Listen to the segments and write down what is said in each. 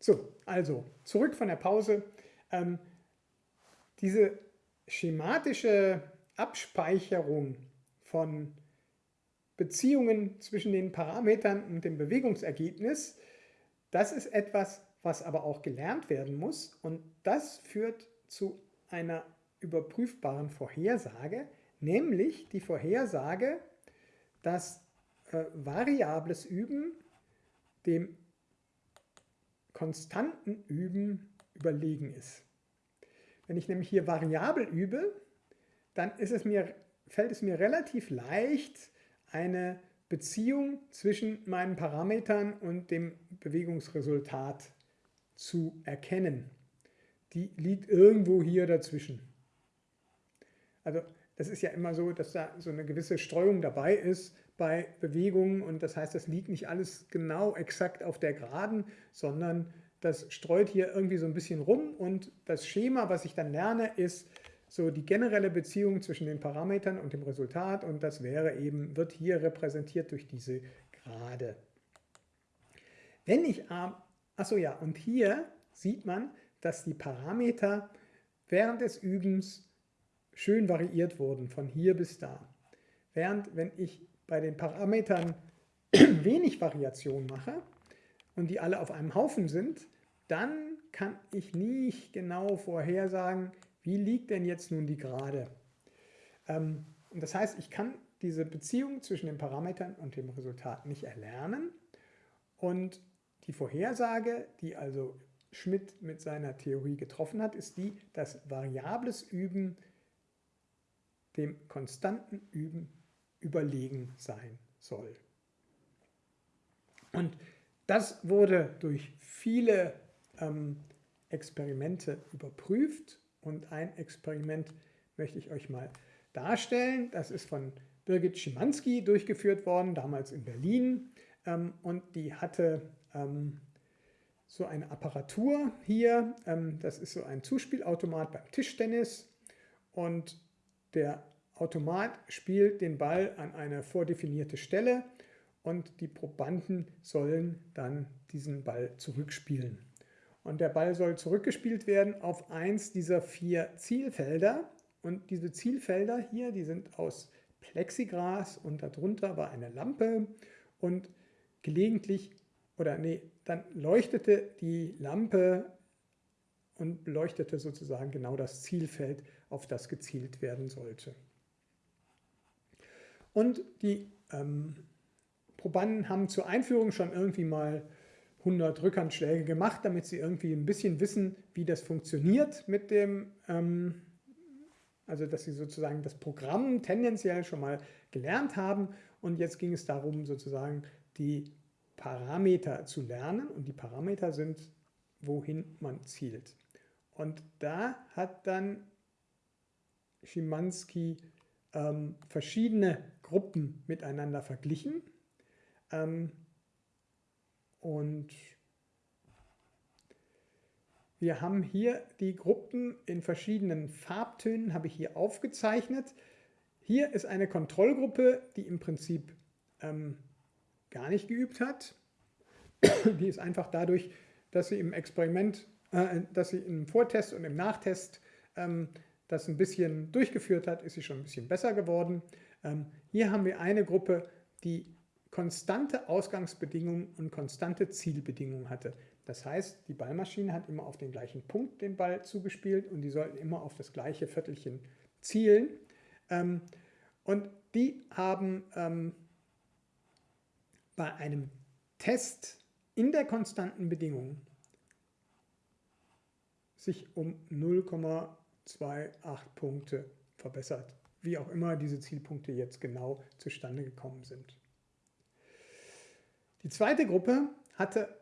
So, also zurück von der Pause. Ähm, diese schematische Abspeicherung von Beziehungen zwischen den Parametern und dem Bewegungsergebnis, das ist etwas, was aber auch gelernt werden muss und das führt zu einer überprüfbaren Vorhersage, nämlich die Vorhersage, dass äh, variables Üben dem konstanten Üben überlegen ist. Wenn ich nämlich hier variabel übe, dann es mir, fällt es mir relativ leicht, eine Beziehung zwischen meinen Parametern und dem Bewegungsresultat zu erkennen. Die liegt irgendwo hier dazwischen. Also das ist ja immer so, dass da so eine gewisse Streuung dabei ist bei Bewegungen und das heißt, das liegt nicht alles genau exakt auf der Geraden, sondern das streut hier irgendwie so ein bisschen rum und das Schema, was ich dann lerne, ist so die generelle Beziehung zwischen den Parametern und dem Resultat und das wäre eben, wird hier repräsentiert durch diese Gerade. Wenn ich, achso ja, und hier sieht man, dass die Parameter während des Übens schön variiert wurden, von hier bis da. Während wenn ich bei den Parametern wenig Variation mache und die alle auf einem Haufen sind, dann kann ich nicht genau vorhersagen, wie liegt denn jetzt nun die Gerade. Ähm, und das heißt, ich kann diese Beziehung zwischen den Parametern und dem Resultat nicht erlernen. Und die Vorhersage, die also Schmidt mit seiner Theorie getroffen hat, ist die, dass variables Üben dem konstanten Üben überlegen sein soll. Und das wurde durch viele ähm, Experimente überprüft und ein Experiment möchte ich euch mal darstellen. Das ist von Birgit Schimanski durchgeführt worden, damals in Berlin ähm, und die hatte ähm, so eine Apparatur hier, ähm, das ist so ein Zuspielautomat beim Tischtennis und der Automat spielt den Ball an eine vordefinierte Stelle und die Probanden sollen dann diesen Ball zurückspielen. Und der Ball soll zurückgespielt werden auf eins dieser vier Zielfelder. Und diese Zielfelder hier, die sind aus Plexigras und darunter war eine Lampe und gelegentlich, oder nee, dann leuchtete die Lampe und beleuchtete sozusagen genau das Zielfeld, auf das gezielt werden sollte. Und die ähm, Probanden haben zur Einführung schon irgendwie mal 100 Rückhandschläge gemacht, damit sie irgendwie ein bisschen wissen, wie das funktioniert mit dem, ähm, also dass sie sozusagen das Programm tendenziell schon mal gelernt haben. Und jetzt ging es darum, sozusagen die Parameter zu lernen. Und die Parameter sind, wohin man zielt. Und da hat dann Schimanski ähm, verschiedene Gruppen miteinander verglichen. Ähm, und wir haben hier die Gruppen in verschiedenen Farbtönen, habe ich hier aufgezeichnet. Hier ist eine Kontrollgruppe, die im Prinzip ähm, gar nicht geübt hat. Die ist einfach dadurch, dass sie im Experiment, äh, dass sie im Vortest und im Nachtest ähm, das ein bisschen durchgeführt hat, ist sie schon ein bisschen besser geworden. Ähm, hier haben wir eine Gruppe, die konstante Ausgangsbedingungen und konstante Zielbedingungen hatte. Das heißt, die Ballmaschine hat immer auf den gleichen Punkt den Ball zugespielt und die sollten immer auf das gleiche Viertelchen zielen. Ähm, und die haben ähm, bei einem Test in der konstanten Bedingung sich um 0,5 2, 8 Punkte verbessert. Wie auch immer diese Zielpunkte jetzt genau zustande gekommen sind. Die zweite Gruppe hatte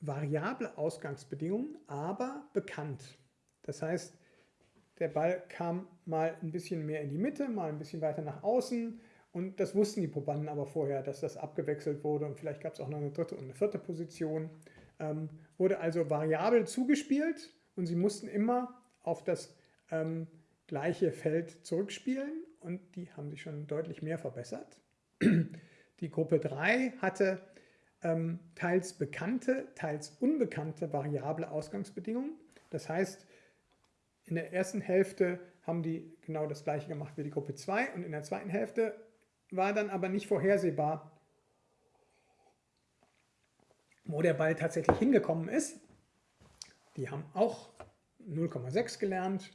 variable Ausgangsbedingungen, aber bekannt. Das heißt, der Ball kam mal ein bisschen mehr in die Mitte, mal ein bisschen weiter nach außen und das wussten die Probanden aber vorher, dass das abgewechselt wurde und vielleicht gab es auch noch eine dritte und eine vierte Position. Ähm, wurde also variabel zugespielt und sie mussten immer auf das ähm, gleiche Feld zurückspielen und die haben sich schon deutlich mehr verbessert. Die Gruppe 3 hatte ähm, teils bekannte, teils unbekannte variable Ausgangsbedingungen. Das heißt, in der ersten Hälfte haben die genau das gleiche gemacht wie die Gruppe 2 und in der zweiten Hälfte war dann aber nicht vorhersehbar, wo der Ball tatsächlich hingekommen ist. Die haben auch 0,6 gelernt.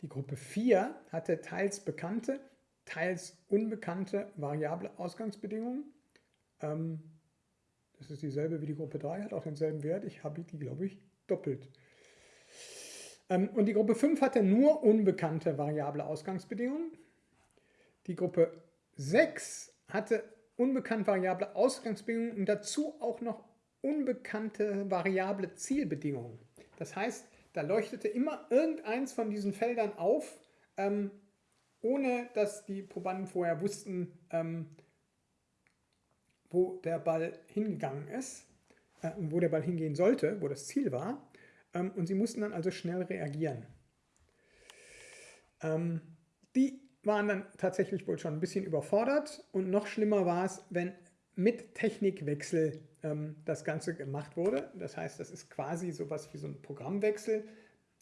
Die Gruppe 4 hatte teils bekannte, teils unbekannte variable Ausgangsbedingungen. Ähm, das ist dieselbe wie die Gruppe 3, hat auch denselben Wert. Ich habe die, glaube ich, doppelt. Ähm, und die Gruppe 5 hatte nur unbekannte variable Ausgangsbedingungen. Die Gruppe 6 hatte unbekannte variable Ausgangsbedingungen und dazu auch noch unbekannte variable Zielbedingungen. Das heißt, da leuchtete immer irgendeins von diesen Feldern auf, ähm, ohne dass die Probanden vorher wussten, ähm, wo der Ball hingegangen ist äh, und wo der Ball hingehen sollte, wo das Ziel war. Ähm, und sie mussten dann also schnell reagieren. Ähm, die waren dann tatsächlich wohl schon ein bisschen überfordert und noch schlimmer war es, wenn mit Technikwechsel ähm, das Ganze gemacht wurde. Das heißt, das ist quasi sowas wie so ein Programmwechsel.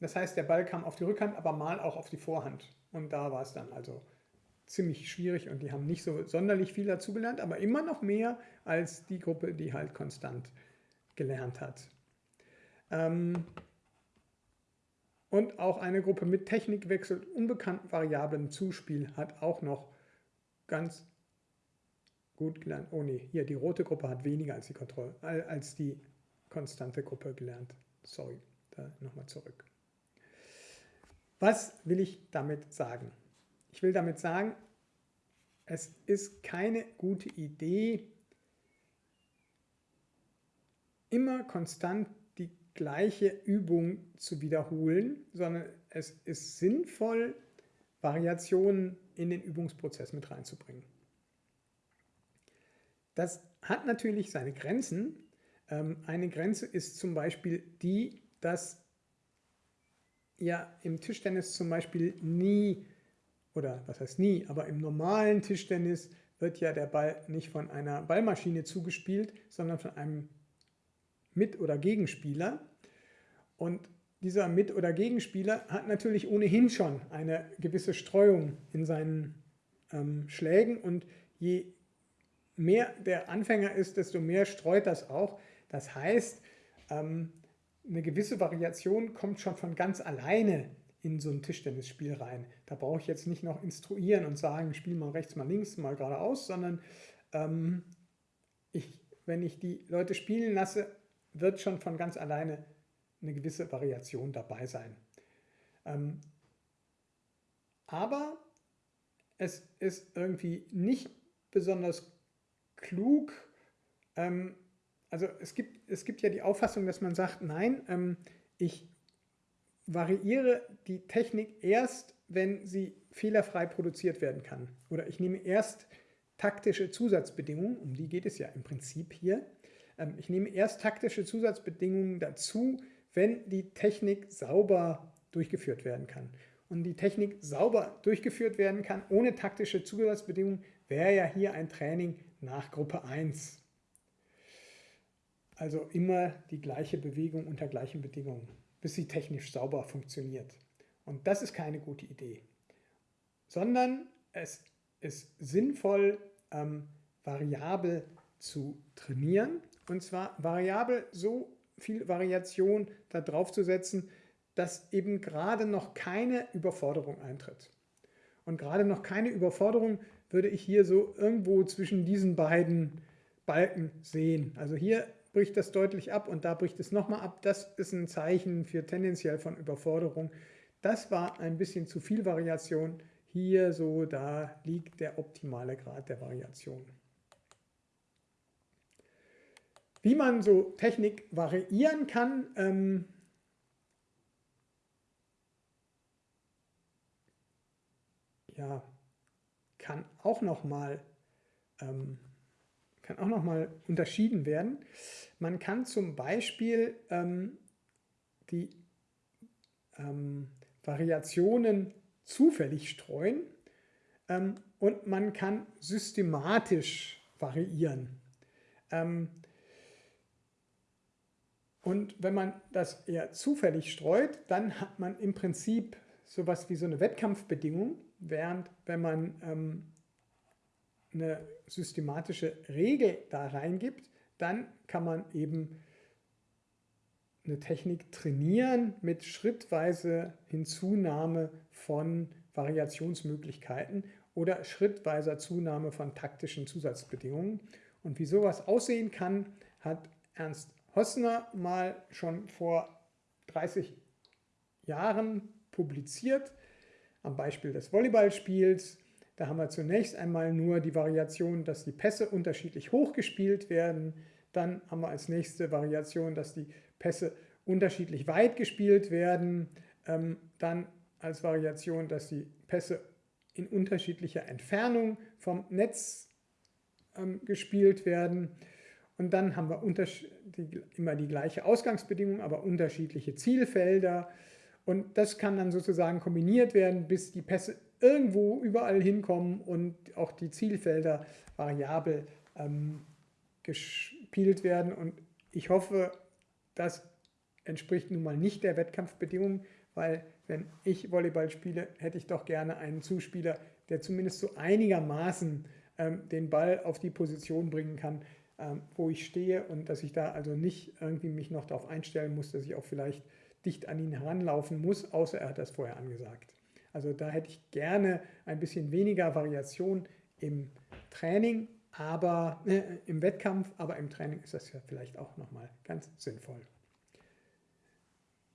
Das heißt, der Ball kam auf die Rückhand, aber mal auch auf die Vorhand. Und da war es dann also ziemlich schwierig und die haben nicht so sonderlich viel dazugelernt, aber immer noch mehr als die Gruppe, die halt konstant gelernt hat. Ähm, und auch eine Gruppe mit Technikwechsel unbekannten Variablen Zuspiel hat auch noch ganz gut gelernt. Oh ne, hier die rote Gruppe hat weniger als die, Kontroll als die konstante Gruppe gelernt. Sorry, da nochmal zurück. Was will ich damit sagen? Ich will damit sagen, es ist keine gute Idee, immer konstant die gleiche Übung zu wiederholen, sondern es ist sinnvoll, Variationen in den Übungsprozess mit reinzubringen. Das hat natürlich seine Grenzen. Ähm, eine Grenze ist zum Beispiel die, dass ja im Tischtennis zum Beispiel nie, oder was heißt nie, aber im normalen Tischtennis wird ja der Ball nicht von einer Ballmaschine zugespielt, sondern von einem Mit- oder Gegenspieler. Und dieser Mit- oder Gegenspieler hat natürlich ohnehin schon eine gewisse Streuung in seinen ähm, Schlägen und je mehr der Anfänger ist, desto mehr streut das auch. Das heißt, ähm, eine gewisse Variation kommt schon von ganz alleine in so ein Tischtennisspiel rein. Da brauche ich jetzt nicht noch instruieren und sagen, spiel mal rechts, mal links, mal geradeaus, sondern ähm, ich, wenn ich die Leute spielen lasse, wird schon von ganz alleine eine gewisse Variation dabei sein. Ähm, aber es ist irgendwie nicht besonders klug. Ähm, also es gibt, es gibt ja die Auffassung, dass man sagt, nein, ähm, ich variiere die Technik erst, wenn sie fehlerfrei produziert werden kann. Oder ich nehme erst taktische Zusatzbedingungen, um die geht es ja im Prinzip hier. Ähm, ich nehme erst taktische Zusatzbedingungen dazu, wenn die Technik sauber durchgeführt werden kann. Und die Technik sauber durchgeführt werden kann, ohne taktische Zusatzbedingungen, wäre ja hier ein Training nach Gruppe 1. Also immer die gleiche Bewegung unter gleichen Bedingungen, bis sie technisch sauber funktioniert. Und das ist keine gute Idee. Sondern es ist sinnvoll, ähm, variabel zu trainieren. Und zwar variabel so viel Variation da drauf zu setzen, dass eben gerade noch keine Überforderung eintritt. Und gerade noch keine Überforderung würde ich hier so irgendwo zwischen diesen beiden Balken sehen. Also hier bricht das deutlich ab und da bricht es nochmal ab. Das ist ein Zeichen für tendenziell von Überforderung. Das war ein bisschen zu viel Variation. Hier so, da liegt der optimale Grad der Variation. Wie man so Technik variieren kann, ähm, ja, kann auch nochmal ähm, kann unterschieden werden. Man kann zum Beispiel ähm, die ähm, Variationen zufällig streuen ähm, und man kann systematisch variieren. Ähm, Und wenn man das eher zufällig streut, dann hat man im Prinzip sowas wie so eine Wettkampfbedingung, während wenn man ähm, eine systematische Regel da reingibt, dann kann man eben eine Technik trainieren mit schrittweise Hinzunahme von Variationsmöglichkeiten oder schrittweiser Zunahme von taktischen Zusatzbedingungen. Und wie sowas aussehen kann, hat Ernst Hossner mal schon vor 30 Jahren publiziert, am Beispiel des Volleyballspiels. Da haben wir zunächst einmal nur die Variation, dass die Pässe unterschiedlich hoch gespielt werden. Dann haben wir als nächste Variation, dass die Pässe unterschiedlich weit gespielt werden. Ähm, dann als Variation, dass die Pässe in unterschiedlicher Entfernung vom Netz ähm, gespielt werden. Und dann haben wir immer die gleiche Ausgangsbedingung, aber unterschiedliche Zielfelder. Und das kann dann sozusagen kombiniert werden, bis die Pässe irgendwo überall hinkommen und auch die Zielfelder variabel ähm, gespielt werden. Und ich hoffe, das entspricht nun mal nicht der Wettkampfbedingung, weil wenn ich Volleyball spiele, hätte ich doch gerne einen Zuspieler, der zumindest so einigermaßen ähm, den Ball auf die Position bringen kann, ähm, wo ich stehe und dass ich da also nicht irgendwie mich noch darauf einstellen muss, dass ich auch vielleicht dicht an ihn heranlaufen muss, außer er hat das vorher angesagt. Also da hätte ich gerne ein bisschen weniger Variation im Training, aber äh, im Wettkampf, aber im Training ist das ja vielleicht auch nochmal ganz sinnvoll.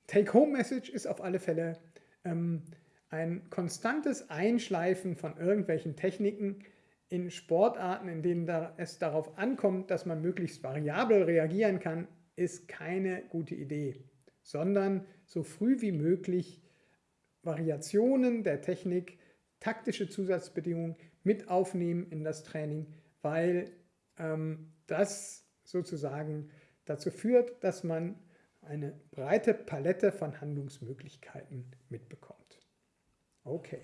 Take-Home-Message ist auf alle Fälle ähm, ein konstantes Einschleifen von irgendwelchen Techniken in Sportarten, in denen da es darauf ankommt, dass man möglichst variabel reagieren kann, ist keine gute Idee, sondern so früh wie möglich Variationen der Technik, taktische Zusatzbedingungen mit aufnehmen in das Training, weil ähm, das sozusagen dazu führt, dass man eine breite Palette von Handlungsmöglichkeiten mitbekommt. Okay.